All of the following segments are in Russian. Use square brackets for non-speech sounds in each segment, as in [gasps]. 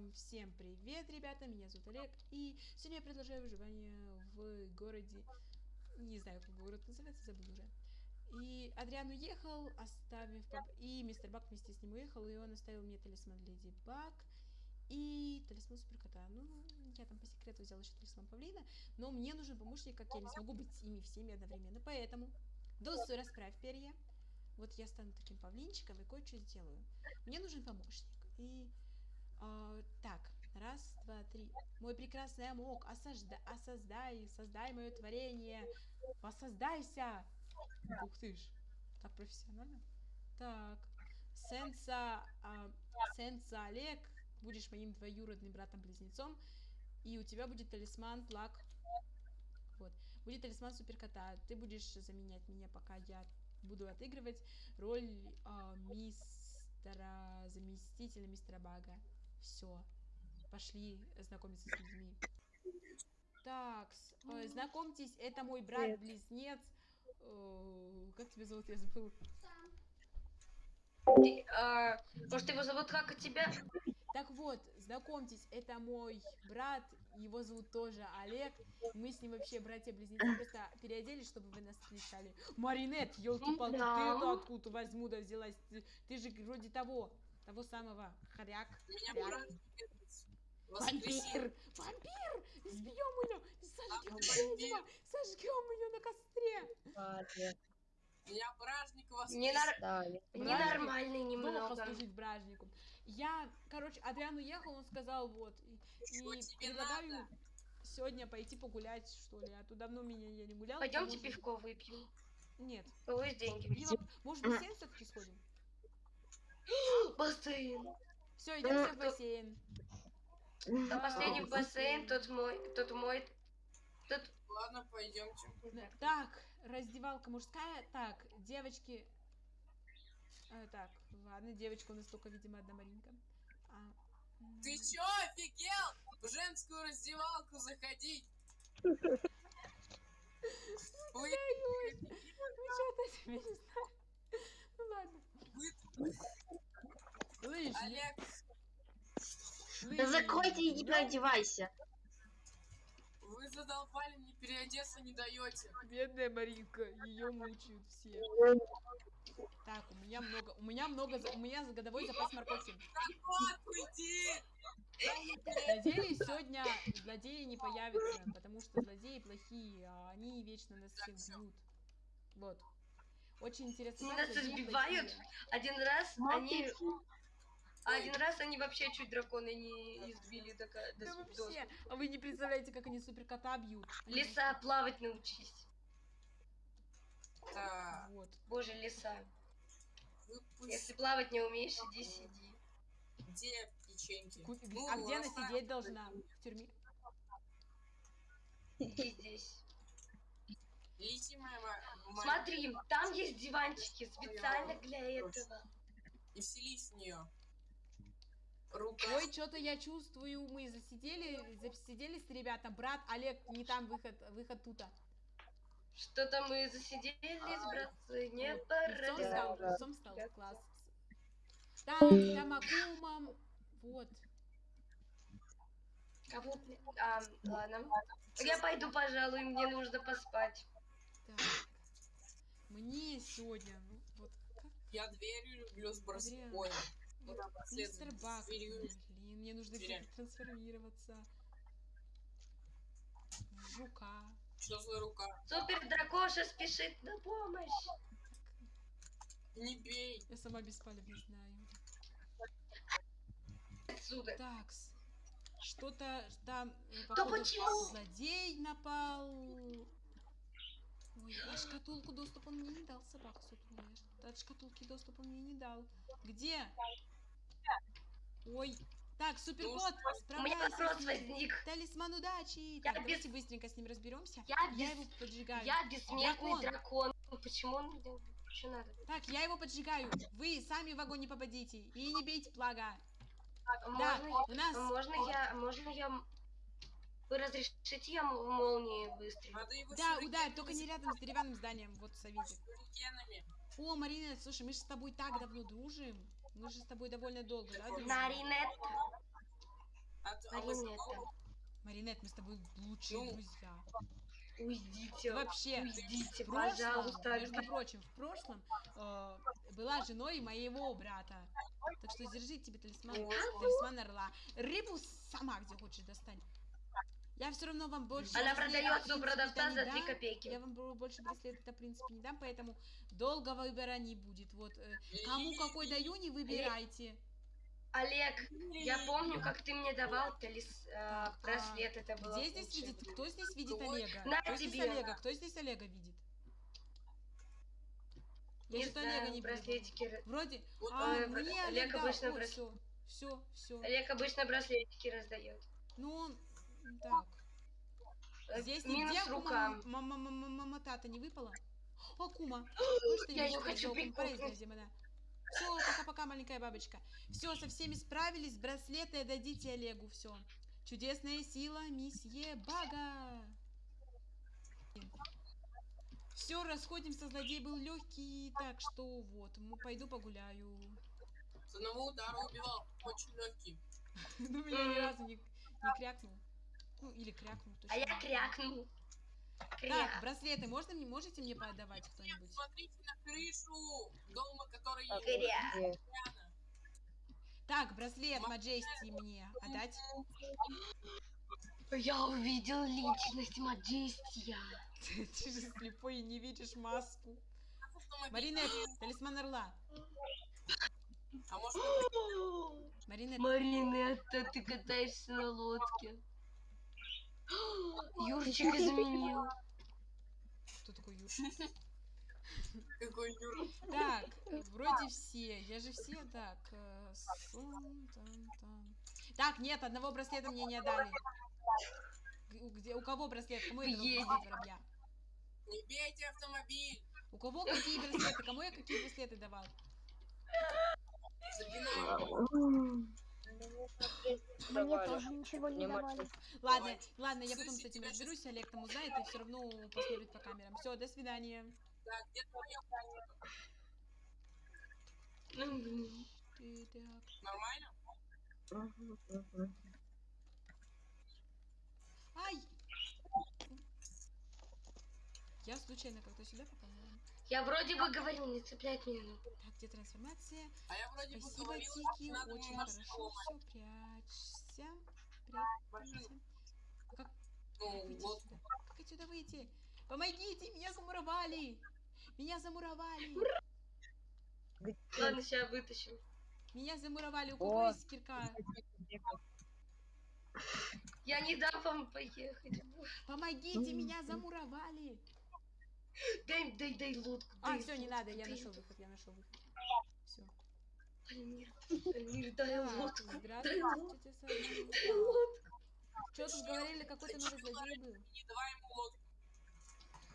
Эм, всем привет, ребята, меня зовут Олег, и сегодня я продолжаю выживание в городе, не знаю, как город называется, забыл уже. И Адриан уехал, оставив, и мистер Бак вместе с ним уехал, и он оставил мне талисман Леди Баг и талисман Суперкота. Ну, я там по секрету взял еще талисман Павлина, но мне нужен помощник, как я не смогу быть ими всеми одновременно, поэтому, Досу, расправь перья. Вот я стану таким павлинчиком и кое-что сделаю. Мне нужен помощник. И а, так, раз, два, три. Мой прекрасный амок, осажда, осоздай, создай мое творение. Воссоздайся. Ух ты ж. Так профессионально. Так. Сенса, а, Сенса Олег, будешь моим двоюродным братом-близнецом. И у тебя будет талисман Плак. Вот. Будет талисман суперкота. Ты будешь заменять меня, пока я буду отыгрывать роль э, мистера, заместителя мистера Бага. Все. Пошли знакомиться с людьми. Так, э, знакомьтесь, это мой брат-близнец. Э, как тебя зовут? Я забыл. Ты, а, может, его зовут как у тебя? Так вот, знакомьтесь, это мой брат, его зовут тоже Олег. Мы с ним вообще братья-близнецы, просто переоделись, чтобы вы нас встречали. Маринет, елки-палки, да. ты откуда возьму да взялась? Ты, ты же вроде того, того самого, хоряк. Меня Вампир! Вампир! Сбьем ее! Сожгем ведьма! Сожгем ее на костре! Я бражник вас Ненор... да, Ненормальный немного. Плохо служить бражнику. Я, короче, Адриан уехал, он сказал, вот, и, и предлагаю надо? сегодня пойти погулять, что ли, а то давно меня я не гулял. Пойдемте может... пивко выпьем. Нет. Ой, деньги. Пиво... Может, в бассейн все-таки сходим? Бассейн. Все, идем все в бассейн. А последний бассейн, тот мой, тот мой, тот... Ладно, пойдемте. Так, раздевалка мужская. Так, девочки. А, так, ладно, девочка у нас только, видимо, одна Маринка. А, Ты чё, офигел? В женскую раздевалку заходить? [laughs] Ой, ой, вы что-то себе не знаете. Ну ладно. Лыжи. Олег. Да закройте и не переодевайся задолбали, мне переодеться не даете. Бедная Маринка, ее мучают все. Так, у меня много, у меня много, у меня годовой запас морковки. Надеюсь, сегодня злодеи не появятся, потому что злодеи плохие, а они вечно нас всех бьют. Вот. Очень интересно. Нас избивают. Один раз они а один раз они вообще чуть дракона не избили до, до да вообще. А вы не представляете, как они суперкота бьют. Лиса, плавать научись. Да. Вот. Боже, лиса. Выпусти. Если плавать не умеешь, иди сиди. Где печеньки? Ку... Ну, а где она сидеть должна? В тюрьме? Иди здесь. Моя, моя... Смотри, там есть диванчики специально для этого. И вселись в нее. Рука. Ой, что-то я чувствую, мы засидели, засиделись, ребята. Брат, Олег, не там выход, выход тута. Что-то мы засиделись, братцы, не пора. Сом стал, сом стал, класс. Так, Тамакума, вот. Кого? А, ладно. Я пойду, пожалуй, мне нужно поспать. Так. Мне сегодня, ну, вот как? Я дверью люблю с броском. Мистер Бак. Блин, мне нужно трансформироваться. В жука. Что за рука? Супер дракоша спешит на помощь. Не бей. Я сама беспалевно знаю. Отсюда. Такс. Что-то там, походу, почему? злодей напал. Ой, а шкатулку доступ он мне не дал, собака сутулая. От шкатулки доступ он мне не дал. Где? Ой. Так, суперкот, справляйся. Талисман удачи. Так, давайте быстренько с ним разберемся. Я, я его поджигаю. Я бессмертный дракон. дракон. Почему он что надо? Так, я его поджигаю. Вы сами в огонь не попадите. И не бейте плага. Так, да, можно, у нас... можно я, можно я... Вы разрешите я молнии выстрелить? Да, ударь, только не рядом с деревянным зданием. Вот, совите. О, Марина, слушай, мы же с тобой так давно дружим. Мы же с тобой довольно долго, да? Маринет. А, Маринетта. Маринет, мы с тобой лучшие Ну. друзья. Уйдите. Вообще, Уйдите, в прошлом, пожалуйста. между прочим, в прошлом э, была женой моего брата. Так что держи тебе талисман, талисман орла. Рыбу сама где хочешь достань. Я все равно вам больше... Она продается у продавца за дам. 3 копейки. Я вам больше браслета, в принципе, не дам, поэтому долго выбора не будет. Вот, э, кому какой даю, не выбирайте. Олег, я помню, как ты мне давал талис... э, браслет, это было Где здесь видит, кто здесь видит Олега? на Кто здесь тебе. Олега? Кто здесь Олега видит? Я Не что-то Олега не браслетики... р- Вроде, а, э, мне Олег Олег обычно Ой, брас- все, все, все. Олег обычно браслетики раздает. Ну, он, так. Здесь Минус нигде рука. мама-мама-мама-тата не выпала? О, Кума. [gasps] Я её хочу где она? Все, пока-пока, маленькая бабочка. Все, со всеми справились, браслеты дадите Олегу, все. Чудесная сила, месье Бага. Все, расходимся, злодей был легкий, так что вот, м, пойду погуляю. С одного удара убивал. Очень легкий. [laughs] Ну, меня ни разу не, не крякнул. Ну, или крякнул, точно. А я крякнул. Так, браслеты можно, мне- можете мне подавать кто-нибудь? смотрите на крышу дома, который Так, Кря. где? рядом. Так, браслет Маджести мне отдать. Я увидел личность Маджестия. [laughs] Ты же слепой и не видишь маску. Маринет, талисман орла. А может, Маринетта, ты катаешься на лодке. Юрчик изменил. кто такой Юр? [laughs] какой Юра? Так, вроде все. Я же все, так. Так, нет, одного браслета мне не отдали. Где, у кого браслет? Кому я браслет воробья? Не бейте автомобиль. У кого какие браслеты? Кому я какие браслеты давал? Запинаем. Мне тоже ничего не давали. Ладно, ладно, я потом с этим разберусь, Олег там узнает и все равно посмотрит по камерам. Все, до свидания. Так, где твоя планета? Ты так. Нормально? Ай! Я случайно как-то сюда попала. Я вроде бы говорил, не цепляет меня. ну. Так, где трансформация? А я вроде бы Спасибо, говорил, Тики, надо очень хорошо. Все, прячься. Прячься. А как Ну, выйти вот. сюда? Как отсюда выйти? Помогите, меня замуровали! Меня замуровали! Ладно, сейчас вытащим. Меня замуровали. У кого О. есть кирка? Я не дам вам поехать. Помогите, меня замуровали! Дай, дай, дай лодку. А, дай все, не надо, я нашел выход, я нашел выход. Все. Альмир, Альмир, дай лодку. Дай лодку. Дай лодку. Что тут говорили, какой-то новый злодей был? Не давай ему лодку.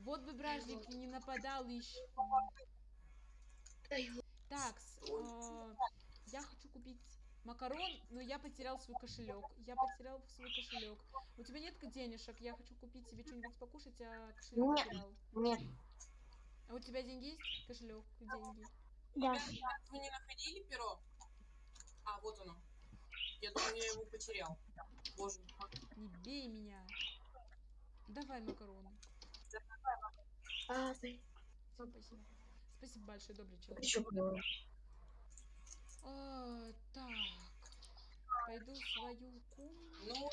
Вот бы бражник не нападал еще. Дай лодку. Так, я хочу купить макарон, но я потерял свой кошелек. Я потерял свой кошелек. У тебя нет денежек? Я хочу купить себе что-нибудь покушать, а кошелек Нет. потерял. Нет, А у тебя деньги есть? Кошелек, деньги. Да. Ребята, вы не находили перо? А, вот оно. Я думаю, я его потерял. Боже мой. Не бей меня. Давай макароны. А, спасибо. Спасибо большое, добрый человек. еще. А, так. Пойду в свою комнату. Ну,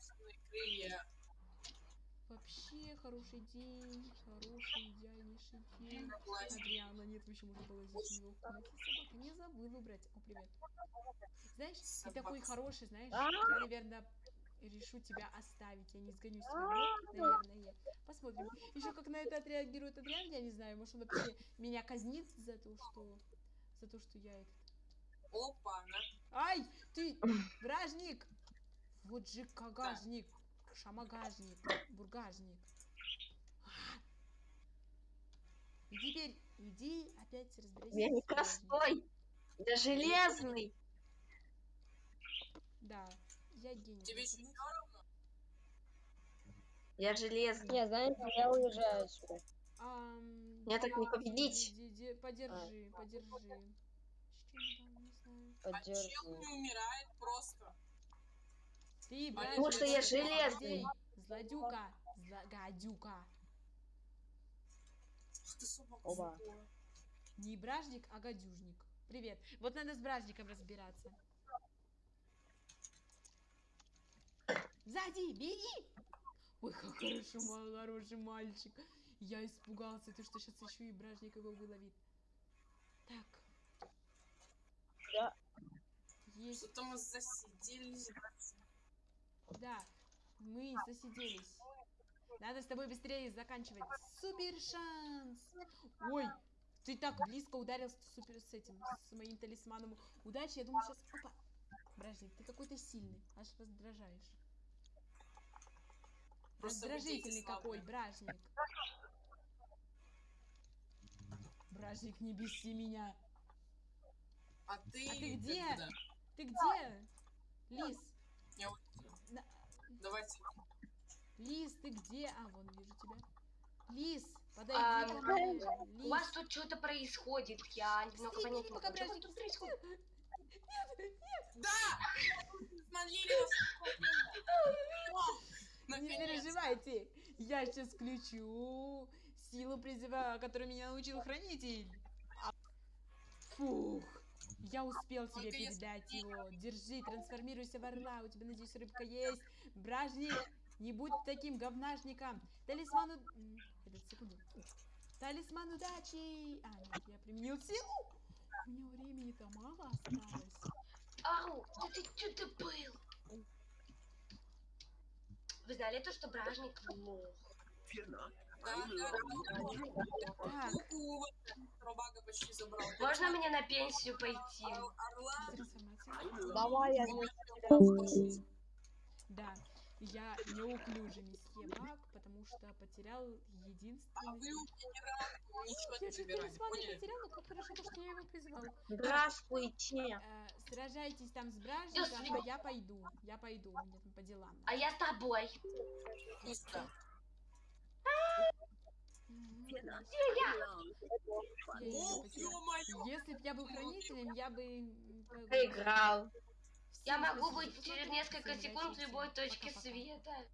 свои крылья. Вообще хороший день, хороший идеальнейший день. Адриана, нет, вообще можно было здесь у него собака. Не забыл убрать. О, привет. Знаешь, ты такой хороший, знаешь, я, наверное, решу тебя оставить. Я не сгоню себя, наверное. Посмотрим. Еще как на это отреагирует Адриан, я не знаю. Может, он вообще меня казнит за то, что... За то, что я этот... Опа, на. Ай, ты, [laughs] вражник! Вот же кагажник, шамагажник, бургажник. А! И теперь иди опять разбирайся. Я не простой. Я железный. Да, я гений. Тебе все равно? Я железный. Не, знаете, я уезжаю отсюда. Ам, Меня так не да, победить. ди- ди- Подержи, подержи. А чел не умирает просто. Ты, Потому бражник, что я железный. Злодюка, зла- гадюка. Ах ты собака. Оба. Не бражник, а гадюжник. Привет. Вот надо с бражником разбираться. Сзади, беги! Ой, как хорошо, мой хороший мальчик. Я испугался, ты что сейчас еще и бражник его выловит. Так. Да. Есть, Что-то мы засиделись. да. Мы засиделись. Надо с тобой быстрее заканчивать. Супер шанс! Ой, ты так близко ударился с супер с этим, с моим талисманом удачи. Я думаю, сейчас... Опа! Бражник, ты какой-то сильный, аж раздражаешь. Просто Раздражительный какой, бражник. Бражник, не беси меня. А ты... А ты где? когда? Ты где? Лис, Я На- Давайте. Лис, ты где? А, вон, вижу тебя. Лис, подойди А, ко мне. У Лис. вас тут что-то происходит, я немного понять не могу. Что тут происходит? стрелки. Да! Смотрели. Не переживайте, я сейчас включу силу призыва, которую меня научил хранитель. А- Фух, я успел тебе передать его. Держи, трансформируйся в орла, у тебя, надеюсь, рыбка есть. Бражник, не будь таким говнажником. Талисман... Этот, секунду. Талисман удачи! А, нет, я применил силу. У меня времени-то мало осталось. Ау, да ты что-то был? Вы знали то, что бражник лох? Да, да, да. Так, Руку Робага почти забрал. Можно мне на пенсию пойти? Ор- Орла. Давай, я Слушай, Да, я неуклюжий месье Баг, потому что потерял А единственный... вы у генерала ничего Я не забирали, потерял, но как хорошо, то, что я его призвал. Здравствуйте. Э, сражайтесь там с бражником, а я пойду. Я пойду, у меня там по делам. А я с тобой. Мистер. Мгм. Я. Я её О, потерял. ё-моё! Если бы я был хранителем, я бы... Проиграл. Я могу быть через несколько секунд в любой точке света.